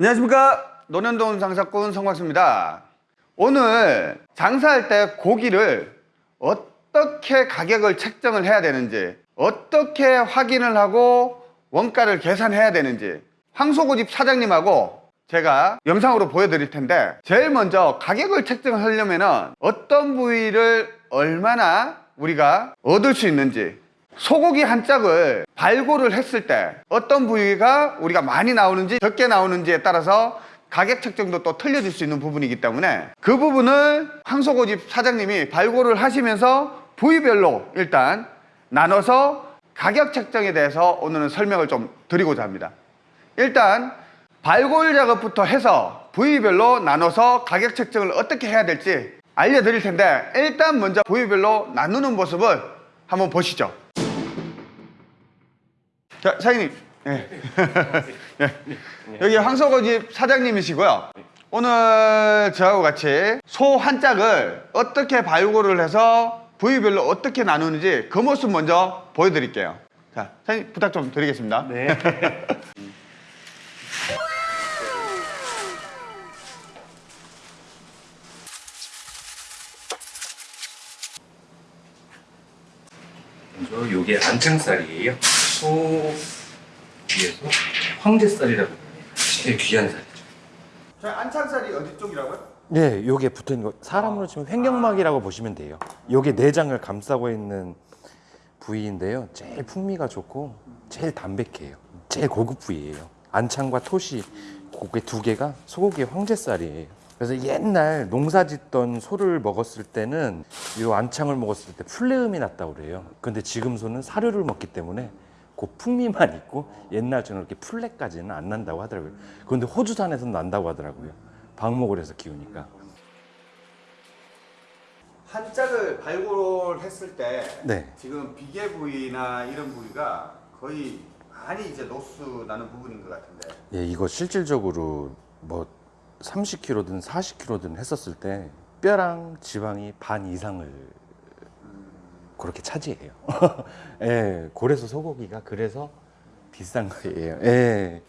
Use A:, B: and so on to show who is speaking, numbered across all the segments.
A: 안녕하십니까? 노년동 장사꾼 성곽수입니다. 오늘 장사할 때 고기를 어떻게 가격을 책정을 해야 되는지 어떻게 확인을 하고 원가를 계산해야 되는지 황소고집 사장님하고 제가 영상으로 보여드릴 텐데 제일 먼저 가격을 책정하려면 어떤 부위를 얼마나 우리가 얻을 수 있는지 소고기 한 짝을 발골을 했을 때 어떤 부위가 우리가 많이 나오는지 적게 나오는지에 따라서 가격 책정도 또 틀려질 수 있는 부분이기 때문에 그 부분을 황소고집 사장님이 발골을 하시면서 부위별로 일단 나눠서 가격 책정에 대해서 오늘은 설명을 좀 드리고자 합니다. 일단 발골 작업부터 해서 부위별로 나눠서 가격 책정을 어떻게 해야 될지 알려드릴 텐데 일단 먼저 부위별로 나누는 모습을 한번 보시죠 자, 사장님. 예. 예. 여기 황소고집 사장님이시고요. 오늘 저하고 같이 소 한 짝을 어떻게 발굴을 해서 부위별로 어떻게 나누는지 그 모습 먼저 보여드릴게요. 자, 사장님 부탁 좀 드리겠습니다.
B: 네. 먼저 요게 안창살이에요. 소 위에서 황제살이라고 합니다. 제일 귀한 살이죠.
A: 자, 안창살이 어디 쪽이라고요?
B: 네, 요게 붙어 있는 거 사람으로 치면 횡격막이라고 보시면 돼요. 요게 내장을 감싸고 있는 부위인데요. 제일 풍미가 좋고 제일 담백해요. 제일 고급 부위예요. 안창과 토시 고개 두 개가 소고기의 황제살이에요. 그래서 옛날 농사 짓던 소를 먹었을 때는 이 안창을 먹었을 때 풀내음이 났다고 그래요. 근데 지금 소는 사료를 먹기 때문에 그 풍미만 있고 옛날처럼 이렇게 풀내까지는 안 난다고 하더라고요. 그런데 호주산에서는 난다고 하더라고요. 방목을 해서 키우니까.
A: 한 짝을 발굴했을 때
B: 네.
A: 지금 비계 부위나 이런 부위가 거의 많이 이제 로스 나는 부분인 것 같은데
B: 예, 이거 실질적으로 뭐 30kg든 40kg든 했었을 때 뼈랑 지방이 반 이상을 그렇게 차지해요. 예, 고래서 소고기가 그래서 비싼 거예요. 예.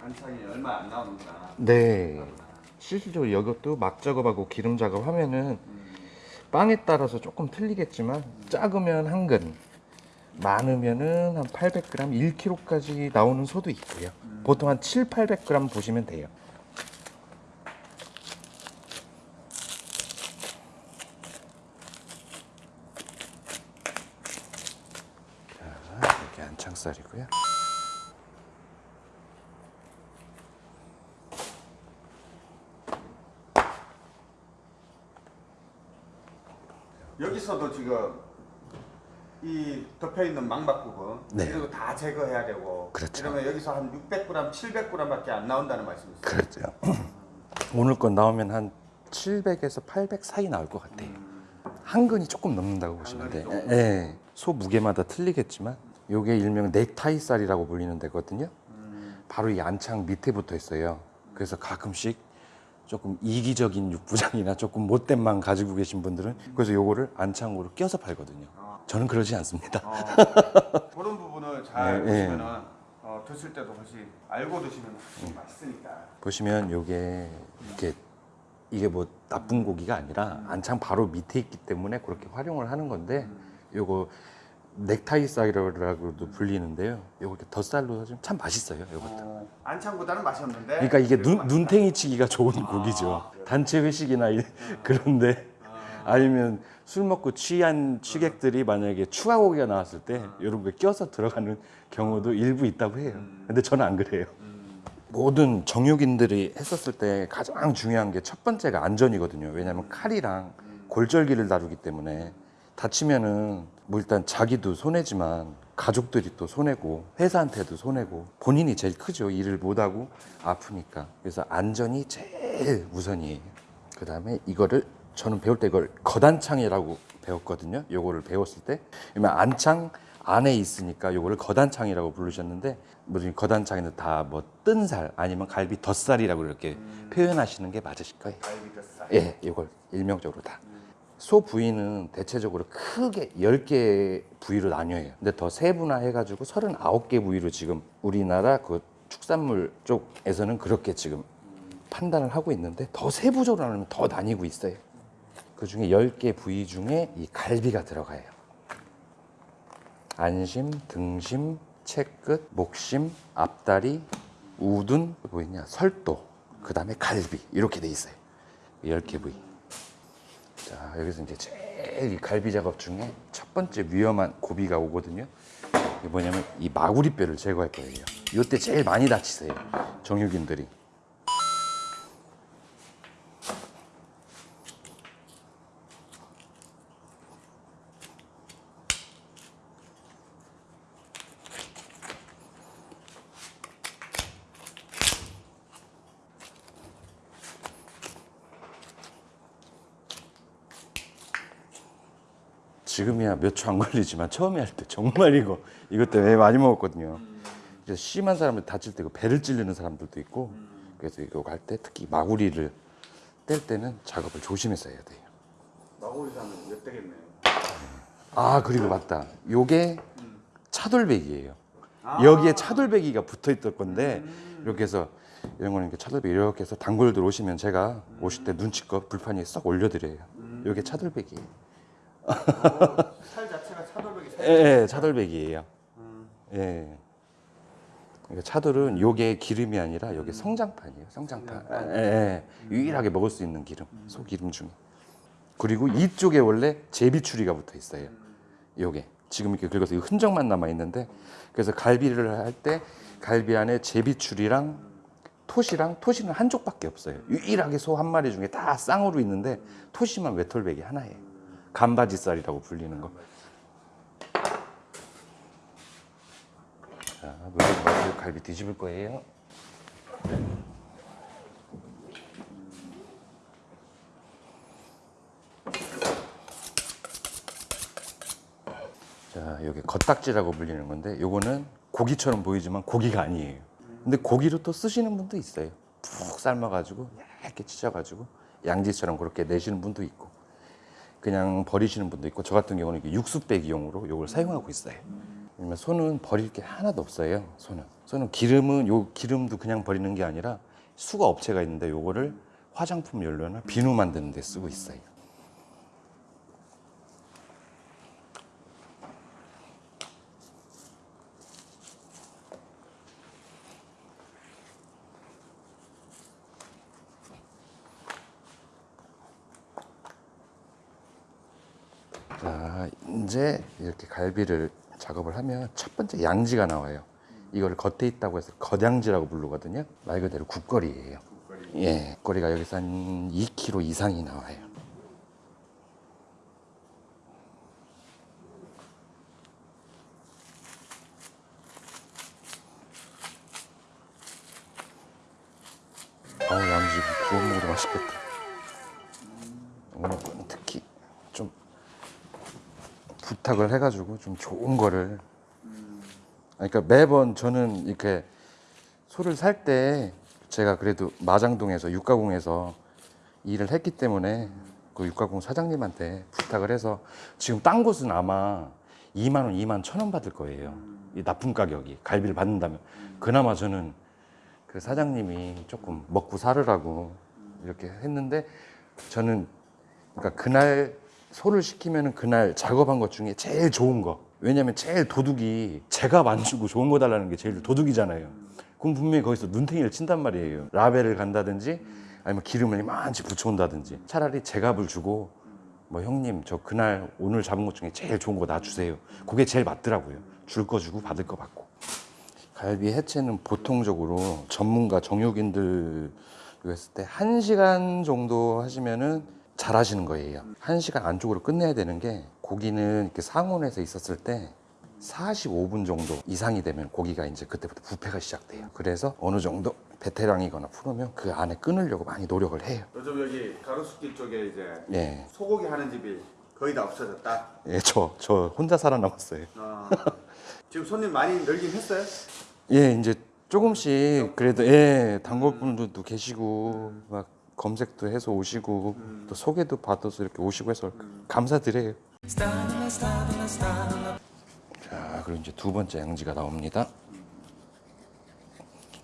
A: 안창이 얼마 안 나오는구나.
B: 네. 실질적으로 이것도 막 작업하고 기름 작업하면은 빵에 따라서 조금 틀리겠지만 작으면 한 근, 많으면은 한 800g, 1kg까지 나오는 소도 있고요. 보통 한 7, 800g 보시면 돼요. 자, 이렇게 안창살이고요.
A: 여기서도 지금 이 덮여 있는 망박 부분
B: 네.
A: 이런 거 다 제거해야 되고
B: 그렇죠.
A: 이러면 여기서 한 600g, 700g밖에 안 나온다는 말씀이세요?
B: 그렇죠. 오늘 건 나오면 한 700에서 800 사이 나올 것 같아요. 한 근이 조금 넘는다고 보시면 돼요. 예. 소 무게마다 틀리겠지만 요게 일명 넥타이 쌀이라고 불리는 데거든요. 바로 이 안창 밑에 붙어 있어요. 그래서 가끔씩 조금 이기적인 육부장이나 조금 못된 만 가지고 계신 분들은 그래서 요거를 안창으로 껴서 팔거든요. 저는 그러지 않습니다.
A: 어, 그런 부분을 잘
B: 네,
A: 보시면은 어, 드실 때도 훨씬 알고 드시면 훨씬 맛있으니까
B: 보시면 요게 이렇게 이게 뭐 나쁜 고기가 아니라 안창 바로 밑에 있기 때문에 그렇게 활용을 하는 건데 요거 넥타이 쌀이라고도 불리는데요. 요거 이렇게 덧살로 좀참 맛있어요. 요것도.
A: 어, 안창보다는 맛이 없는데
B: 그러니까 이게 눈. 눈탱이 치기가 좋은 고기죠. 단체 회식이나 이- 그런데 아니면 술 먹고 취한 취객들이 만약에 추가 고기가 나왔을 때 이런 거 껴서 들어가는 경우도 일부 있다고 해요. 근데 저는 안 그래요. 모든 정육인들이 했었을 때 가장 중요한 게 첫 번째가 안전이거든요. 왜냐하면 칼이랑 골절기를 다루기 때문에 다치면은 뭐 일단 자기도 손해지만 가족들이 또 손해고 회사한테도 손해고 본인이 제일 크죠. 일을 못하고 아프니까. 그래서 안전이 제일 우선이에요. 그 다음에 이거를 저는 배울 때 이걸 거단창이라고 배웠거든요. 요거를 배웠을 때. 그러면 안창 안에 있으니까 요거를 거단창이라고 부르셨는데 뭐 지금 거단창에는 다 뭐 뜬살 아니면 갈비 덧살이라고 이렇게 표현하시는 게 맞으실 거예요.
A: 갈비젓살
B: 예, 이걸 일명적으로 다. 소 부위는 대체적으로 크게 10개 부위로 나뉘어요. 근데 더 세분화해 가지고 39개 부위로 지금 우리나라 그 축산물 쪽에서는 그렇게 지금 판단을 하고 있는데 더 세부적으로 나누면 더 나뉘고 있어요. 그 중에 10개 부위 중에 이 갈비가 들어가요. 안심, 등심, 채끝, 목심, 앞다리, 우둔, 뭐 있냐, 설도, 그 다음에 갈비 이렇게 돼 있어요. 10개 부위. 자 여기서 이제 제일 이 갈비 작업 중에 첫 번째 위험한 고비가 오거든요. 이게 뭐냐면 이 마구리뼈를 제거할 거예요. 이때 제일 많이 다치세요. 정육인들이. 몇 초 안 걸리지만 처음에 할 때 정말 이거 이것 때문에 많이 먹었거든요. 그래서 심한 사람들 다칠 때그 배를 찌르는 사람들도 있고 그래서 이거 할 때 특히 마구리를 뗄 때는 작업을 조심해서 해야 돼요.
A: 마구리 사면 몇 되겠네요.
B: 아 그리고 맞다. 요게 차돌배기예요. 여기에 차돌배기가 붙어 있던 건데 이렇게 해서 이런 거는 이렇게 차돌배기 이렇게 해서 단골들 오시면 제가 오실 때 눈치껏 불판 위에 싹 올려드려요. 요게 차돌배기예요.
A: 살 자체가 차돌백이
B: 예, 예, 차돌백이에요. 예. 그러니까 차돌은 요게 기름이 아니라 요게 성장판이에요. 성장판. 예, 예. 유일하게 먹을 수 있는 기름, 소기름 중에. 그리고 이쪽에 원래 제비추리가 붙어 있어요. 요게 지금 이렇게 긁어서 이 흔적만 남아 있는데 그래서 갈비를 할 때 갈비 안에 제비추리랑 토시랑 토시는 한 쪽밖에 없어요. 유일하게 소 한 마리 중에 다 쌍으로 있는데 토시만 외톨백이 하나예요. 간바지살이라고 불리는 거. 자, 마시고 갈비 뒤집을 거예요. 자, 여기 겉딱지라고 불리는 건데 요거는 고기처럼 보이지만 고기가 아니에요. 근데 고기로 또 쓰시는 분도 있어요. 푹 삶아가지고 얇게 찢어가지고 양지처럼 그렇게 내시는 분도 있고 그냥 버리시는 분도 있고 저 같은 경우는 육수 빼기용으로 요걸 사용하고 있어요. 왜냐면 소는 버릴 게 하나도 없어요. 소는 소는 기름은 요 기름도 그냥 버리는 게 아니라 수거 업체가 있는데 요거를 화장품 연료나 비누 만드는 데 쓰고 있어요. 자, 이제 이렇게 갈비를 작업을 하면 첫 번째 양지가 나와요. 이거를 겉에 있다고 해서 겉양지라고 부르거든요. 말 그대로 국거리예요. 예, 국거리가 여기서 한 2kg 이상이 나와요. 어우, 양지 구워 먹어도 맛있겠다. 오늘 거는 특히 좀 부탁을 해가지고 좀 좋은 거를. 그러니까 매번 저는 이렇게 소를 살 때 제가 그래도 마장동에서 육가공에서 일을 했기 때문에 그 육가공 사장님한테 부탁을 해서 지금 딴 곳은 아마 2만 원, 2만 천 원 받을 거예요. 이 납품 가격이 갈비를 받는다면 그나마 저는 그 사장님이 조금 먹고 살으라고 이렇게 했는데 저는 그러니까 그날 소를 시키면은 그날 작업한 것 중에 제일 좋은 거. 왜냐면 제일 도둑이 제가 만지고 좋은 거 달라는 게 제일 도둑이잖아요. 그럼 분명히 거기서 눈탱이를 친단 말이에요. 라벨을 간다든지 아니면 기름을 이만치 붙여온다든지 차라리 제값을 주고 뭐 형님 저 그날 오늘 잡은 것 중에 제일 좋은 거 놔주세요. 그게 제일 맞더라고요. 줄 거 주고 받을 거 받고. 갈비 해체는 보통적으로 전문가 정육인들 했을 때 한시간 정도 하시면은 잘 하시는 거예요. 한 시간 안쪽으로 끝내야 되는 게 고기는 이렇게 상온에서 있었을 때 45분 정도 이상이 되면 고기가 이제 그때부터 부패가 시작돼요. 그래서 어느 정도 베테랑이거나 프로면 그 안에 끊으려고 많이 노력을 해요.
A: 요즘 여기 가로수길 쪽에 이제
B: 예.
A: 소고기 하는 집이 거의 다 없어졌다.
B: 예, 저, 저 혼자 살아남았어요.
A: 어. 지금 손님 많이 늘긴 했어요?
B: 예, 이제 조금씩 그래도 예, 단골분들도 계시고 막 검색도 해서 오시고 또 소개도 받아서 이렇게 오시고 해서 감사드려요. 자, 그리고 이제 두 번째 양지가 나옵니다.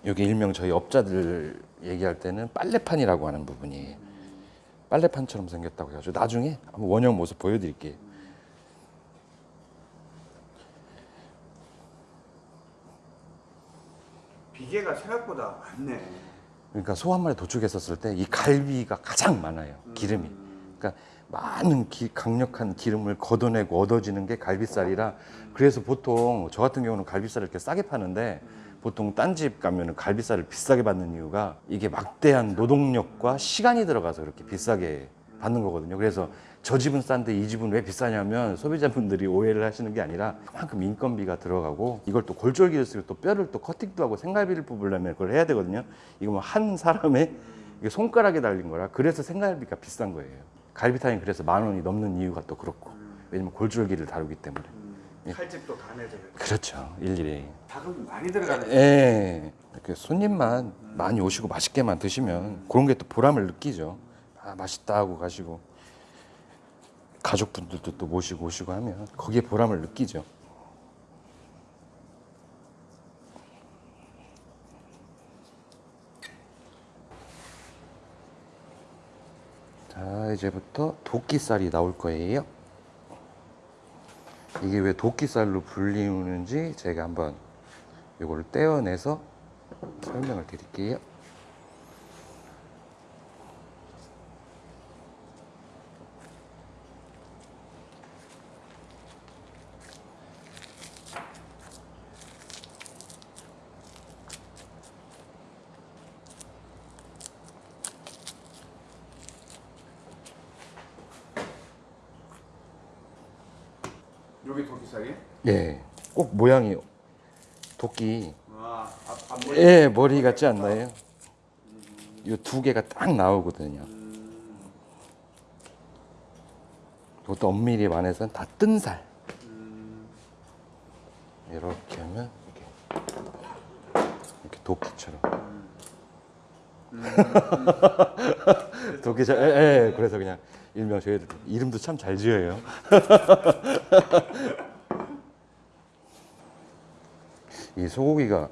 B: 여기 일명 저희 업자들 얘기할 때는 빨래판이라고 하는 부분이 빨래판처럼 생겼다고 해가지고 나중에 한번 원형 모습 보여드릴게요.
A: 비계가 생각보다 많네.
B: 그러니까 소 한 마리 도축했었을 때 이 갈비가 가장 많아요. 기름이. 그러니까 많은 기- 강력한 기름을 걷어내고 얻어지는 게 갈비살이라 그래서 보통 저 같은 경우는 갈비살을 이렇게 싸게 파는데 보통 딴 집 가면 은 갈비살을 비싸게 받는 이유가 이게 막대한 노동력과 시간이 들어가서 그렇게 비싸게 받는 거거든요. 그래서 저 집은 싼데 이 집은 왜 비싸냐면 소비자분들이 오해를 하시는 게 아니라 그만큼 인건비가 들어가고 이걸 또 골절기를 쓰고 또 뼈를 또 커팅도 하고 생갈비를 뽑으려면 그걸 해야 되거든요. 이거 뭐 한 사람의 이게 손가락에 달린 거라 그래서 생갈비가 비싼 거예요. 갈비탕이 그래서 만 원이 넘는 이유가 또 그렇고 왜냐면 골절기를 다루기 때문에
A: 칼집도 간해져.
B: 그렇죠 일일이
A: 자금이 많이 들어가네.
B: 예 이렇게 손님만 많이 오시고 맛있게만 드시면 그런 게 또 보람을 느끼죠 아 맛있다 하고 가시고 가족분들도 또 모시고 오시고 하면 거기에 보람을 느끼죠 자 이제부터 도끼살이 나올 거예요 이게 왜 도끼살로 불리우는지 제가 한번 이걸 떼어내서 설명을 드릴게요.
A: 여기 도끼살이?
B: 예, 꼭 모양이 도끼
A: 아, 앞, 앞
B: 예, 머리 같지 않나요? 이두 개가 딱 나오거든요. 이것도 엄밀히 말해서는 다 뜬 살. 이렇게 하면 이렇게 이렇게 도끼처럼. 도끼처럼. 예, 예, 그래서 그냥 일명 저희들 이름도 참 잘 지어요. 이 소고기가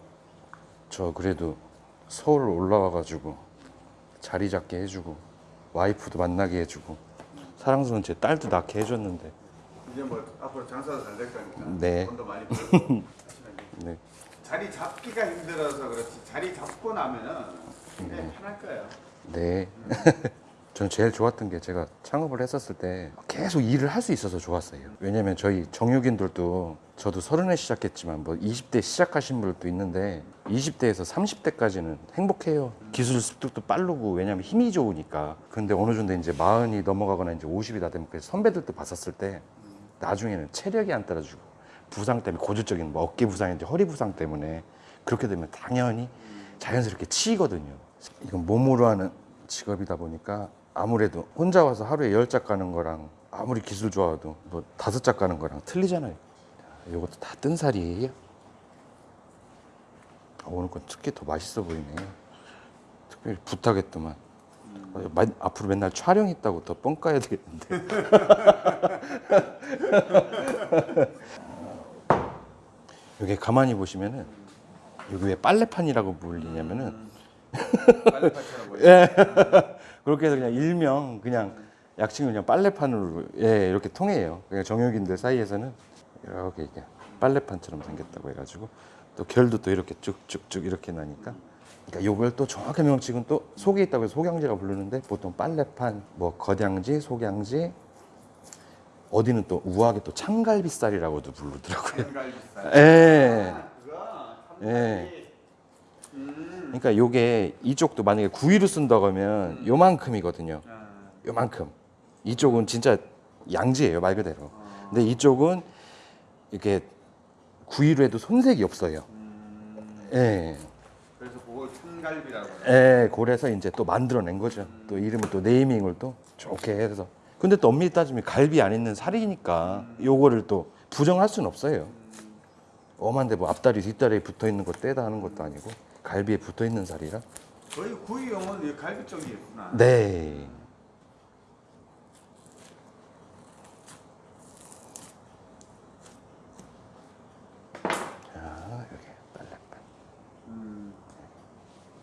B: 저 그래도 서울 올라와 가지고 자리 잡게 해주고 와이프도 만나게 해주고 사랑스러운 제 딸도 낳게 해줬는데
A: 이제 뭐 앞으로 장사도 잘 될 거니까.
B: 네.
A: 돈도 많이 벌고.
B: 네.
A: 자리 잡기가 힘들어서 그렇지. 자리 잡고 나면은 굉장히 편할 거예요.
B: 네. 저는 제일 좋았던 게 제가 창업을 했었을 때 계속 일을 할 수 있어서 좋았어요. 왜냐면 저희 정육인들도 저도 서른에 시작했지만 뭐 20대 시작하신 분들도 있는데 20대에서 30대까지는 행복해요. 기술 습득도 빠르고 왜냐면 힘이 좋으니까. 근데 어느 정도 이제 마흔이 넘어가거나 이제 50이 다 되면 그 선배들도 봤었을 때 나중에는 체력이 안 따라주고 부상 때문에 고질적인 뭐 어깨 부상인지 허리 부상 때문에 그렇게 되면 당연히 자연스럽게 치이거든요. 이건 몸으로 하는 직업이다 보니까 아무래도 혼자 와서 하루에 열 짝 가는 거랑 아무리 기술 좋아도 뭐 다섯 짝 가는 거랑 틀리잖아요. 이것도 다 뜬 살이에요. 아, 오늘 건 특히 더 맛있어 보이네요. 특별히 부탁했더만. 어, 마- 앞으로 맨날 촬영 있다고 더 뻥 까야 되겠는데. 여기 가만히 보시면은 여기 왜 빨래판이라고 불리냐면은. 예. 그렇게 해서 그냥 일명 그냥 약칭을 그냥 빨래판으로 예, 이렇게 통해요. 그냥 정육인들 사이에서는 이렇게 이게 빨래판처럼 생겼다고 해가지고 또 결도 또 이렇게 쭉쭉쭉 이렇게 나니까 그러니까 요걸 또 정확한 명칭은 또 속에 있다고 해서 속양지가 부르는데 보통 빨래판, 뭐 겉양지, 속양지 어디는 또 우아하게 또 창갈비살이라고도 부르더라고요.
A: 생갈비살.
B: 예.
A: 아,
B: 예.
A: 음.
B: 그러니까 요게 이쪽도 만약에 구이로 쓴다고 하면 요만큼이거든요.
A: 아,
B: 요만큼. 이쪽은 진짜 양지예요 말 그대로. 근데 이쪽은 이렇게 구이로 해도 손색이 없어요.
A: 음.
B: 예.
A: 그래서 그걸 참갈비라고.
B: 예, 그래서 이제 또 만들어낸 거죠. 또 이름을 또 네이밍을 또 좋게 해서. 근데 또 엄밀히 따지면 갈비 안 있는 살이니까 요거를 또 부정할 수는 없어요. 엄한데 뭐 앞다리 뒷다리에 붙어 있는 거 떼다 하는 것도 아니고 갈비에 붙어 있는 살이라
A: 거의 구이용은 이 갈비 쪽이겠구나.
B: 네. 자, 여기 빨래판.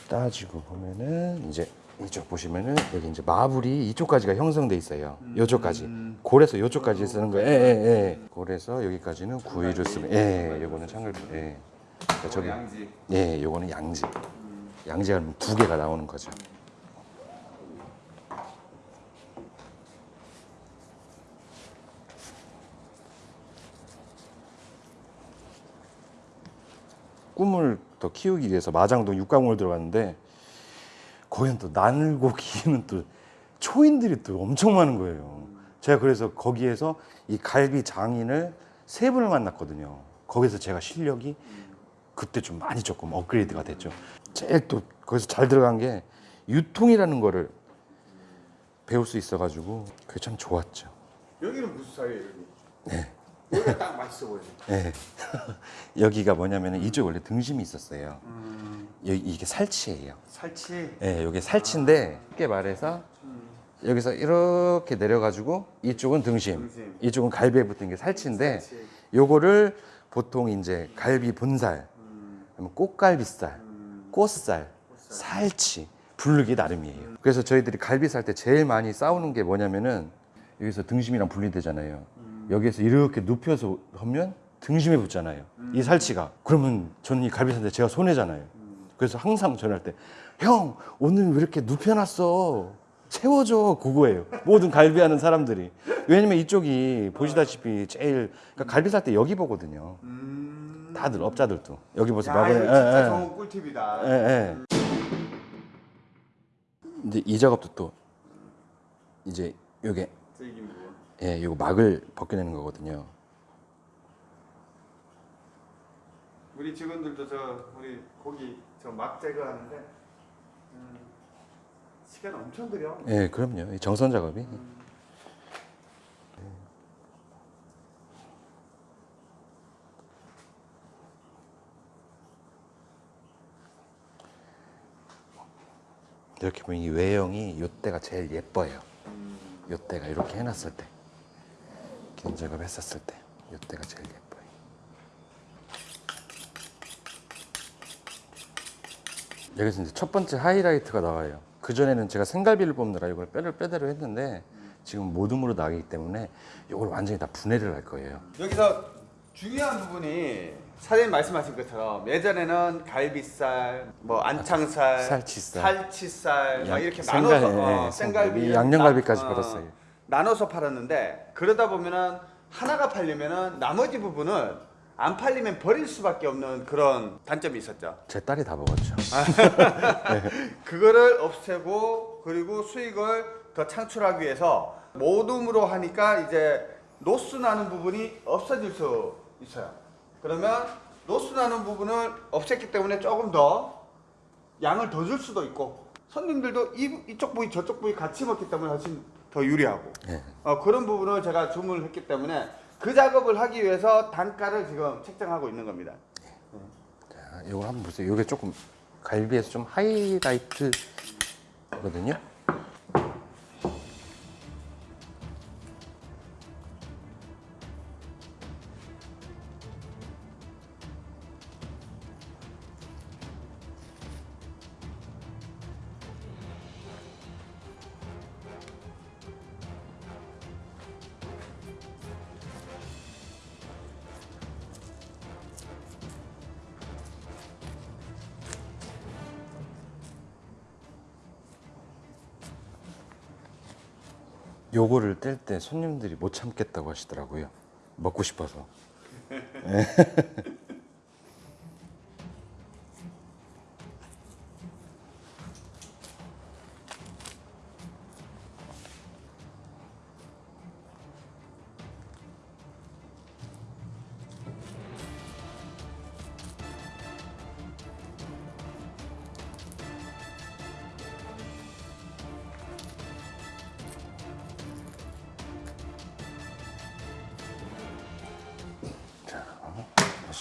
B: 따지고 보면은 이제 이쪽 보시면은 여기 이제 마블이 이쪽까지가 형성돼 있어요. 요쪽까지. 골에서 요쪽까지 쓰는 거예요. 예, 예, 예. 골에서 여기까지는 구이를 쓰면 예, 요거는 창글 예. 그러니까 저기
A: 양지.
B: 예, 요거는 양지. 양지가 그러면 두 개가 나오는 거죠. 꿈을 더 키우기 위해서 마장동 육가공을 들어갔는데 거기는 또 나늘고 기는 또 초인들이 또 엄청 많은 거예요. 제가 그래서 거기에서 이 갈비 장인을 세 분을 만났거든요. 거기서 제가 실력이 그때 좀 많이 조금 업그레이드가 됐죠. 제일 또 거기서 잘 들어간 게 유통이라는 거를 배울 수 있어가지고 그게 참 좋았죠.
A: 여기는 무슨 사이예요? 네. 여기가 딱 맛있어 보이네.
B: 예. 여기가 뭐냐면은 이쪽 원래 등심이 있었어요. 여기 이게 살치예요.
A: 살치.
B: 예, 여기 살치인데 쉽게 말해서 여기서 이렇게 내려가지고 이쪽은 등심,
A: 등심.
B: 이쪽은 갈비에 붙은 게 살치인데
A: 살치.
B: 요거를 보통 이제 갈비 본살, 꽃갈비살, 꽃살, 살치 부르기 나름이에요. 그래서 저희들이 갈비 살 때 제일 많이 싸우는 게 뭐냐면은 여기서 등심이랑 분리되잖아요. 여기에서 이렇게 눕혀서 하면 등심에 붙잖아요. 이 살치가. 그러면 저는 이 갈비 살때 제가 손해잖아요. 그래서 항상 전화할 때 형 오늘 왜 이렇게 눕혀놨어? 채워줘 그거예요. 모든 갈비하는 사람들이. 왜냐면 이쪽이 보시다시피 제일 그러니까 갈비 살 때 여기 보거든요.
A: 음.
B: 다들 업자들도 여기 보세요.
A: 야,
B: 마블에
A: 이거 진짜
B: 예, 예.
A: 좋은 꿀팁이다.
B: 예, 예. 근데 이 작업도 또 이제 요게. 예, 요거 막을 벗겨내는 거거든요.
A: 우리 직원들도 저 우리 고기 저 막 제거하는데 음, 시간 엄청 들여.
B: 예, 그럼요. 이 정선 작업이. 이렇게 보면 이 외형이 요때가 제일 예뻐요. 요때가 이렇게 해놨을 때, 긴 작업 했었을 때, 요때가 제일 예뻐요. 여기서 이제 첫 번째 하이라이트가 나와요. 그 전에는 제가 생갈비를 뽑느라 이걸 뼈를 뼈대로 했는데 지금 모둠으로 나가기 때문에 이걸 완전히 다 분해를 할 거예요.
A: 여기서 중요한 부분이 사장님 말씀하신 것처럼 예전에는 갈비살, 뭐 안창살,
B: 살치살.
A: 살치살 막
B: 양-
A: 이렇게
B: 생갈-
A: 나눠서
B: 예,
A: 어,
B: 예,
A: 생갈비,
B: 양념갈비까지
A: 나-
B: 팔았어요.
A: 나눠서 팔았는데 그러다 보면은 하나가 팔리면은 나머지 부분은 안 팔리면 버릴 수밖에 없는 그런 단점이 있었죠.
B: 제 딸이 다 먹었죠.
A: 그거를 없애고 그리고 수익을 더 창출하기 위해서 모둠으로 하니까 이제 노스 나는 부분이 없어질 수 있어요. 그러면 노스 나는 부분을 없앴기 때문에 조금 더 양을 더 줄 수도 있고 손님들도 이, 이쪽 부위 저쪽 부위 같이 먹기 때문에 훨씬 더 유리하고
B: 예.
A: 어, 그런 부분을 제가 주문을 했기 때문에 그 작업을 하기 위해서 단가를 지금 책정하고 있는 겁니다.
B: 자, 이거 한번 보세요. 이게 조금 갈비에서 좀 하이라이트거든요. 요거를 뗄 때 손님들이 못 참겠다고 하시더라고요. 먹고 싶어서.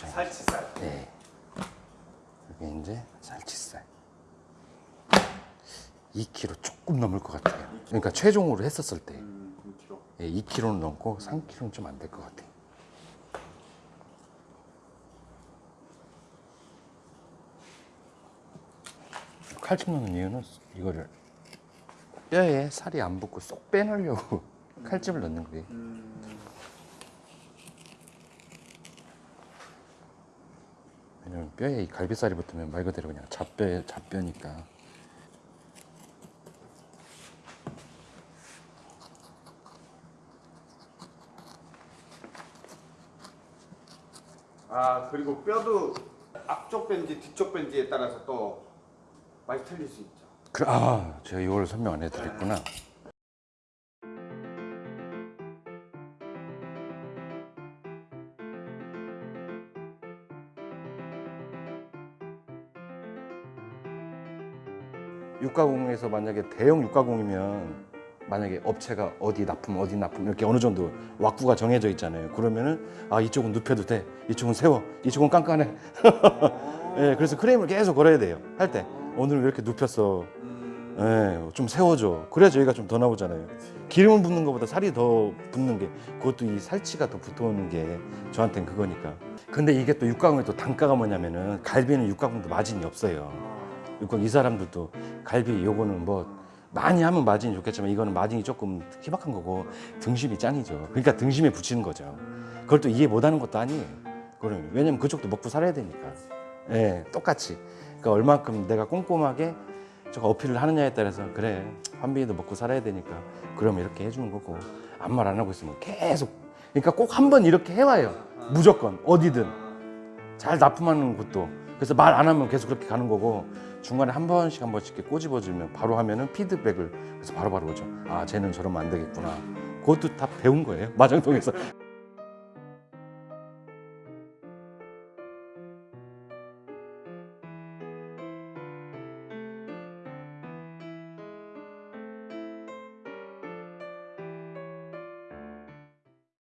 B: 보세요.
A: 살치살.
B: 네. 여기 이제 살치살. 2kg 조금 넘을 것 같아요. 그러니까 최종으로 했었을 때
A: 음, 2kg.
B: 예, 2kg는 넘고 3kg는 좀 안 될 것 같아요. 칼집 넣는 이유는 이거를 뼈에 살이 안 붙고 쏙 빼내려고 칼집을 넣는 거예요. 왜 냐면 뼈에 이 갈비살이 붙으면 말 그대로 그냥 잡뼈 잡뼈니까.
A: 아 그리고 뼈도 앞쪽 뺀지 뒤쪽 뺀지에 따라서 또 많이 틀릴 수 있죠.
B: 그, 아, 제가 이걸 설명 안 해드렸구나. 육가공에서 만약에 대형 육가공이면 만약에 업체가 어디 납품 어디 납품 이렇게 어느 정도 왁구가 정해져 있잖아요. 그러면은 아 이쪽은 눕혀도 돼, 이쪽은 세워, 이쪽은 깐깐해. 예, 그래서 크레임을 계속 걸어야 돼요. 할 때 오늘 왜 이렇게 눕혔어? 예, 좀 세워줘. 그래야 저희가 좀 더 나오잖아요. 기름을 붓는 것보다 살이 더 붙는 게 그것도 이 살치가 더 붙어오는 게 저한테는 그거니까. 근데 이게 또 육가공의 또 단가가 뭐냐면은 갈비는 육가공도 마진이 없어요. 육각 이 사람들도 갈비 요거는 뭐 많이 하면 마진이 좋겠지만 이거는 마진이 조금 희박한 거고 등심이 짱이죠. 그러니까 등심에 붙이는 거죠. 그걸 또 이해 못하는 것도 아니에요. 그럼 왜냐면 그쪽도 먹고 살아야 되니까. 예, 똑같이. 그러니까 얼마큼 내가 꼼꼼하게 저거 어필을 하느냐에 따라서 그래 환빈이도 먹고 살아야 되니까 그러면 이렇게 해주는 거고 아무 말 안 하고 있으면 계속 그러니까 꼭 한 번 이렇게 해와요 무조건 어디든 잘 납품하는 곳도 그래서 말 안 하면 계속 그렇게 가는 거고 중간에 한 번씩 한 번씩 이렇게 꼬집어주면 바로 하면은 피드백을 그래서 바로바로 오죠. 아 쟤는 저러면 안 되겠구나. 그것도 다 배운 거예요 마장동에서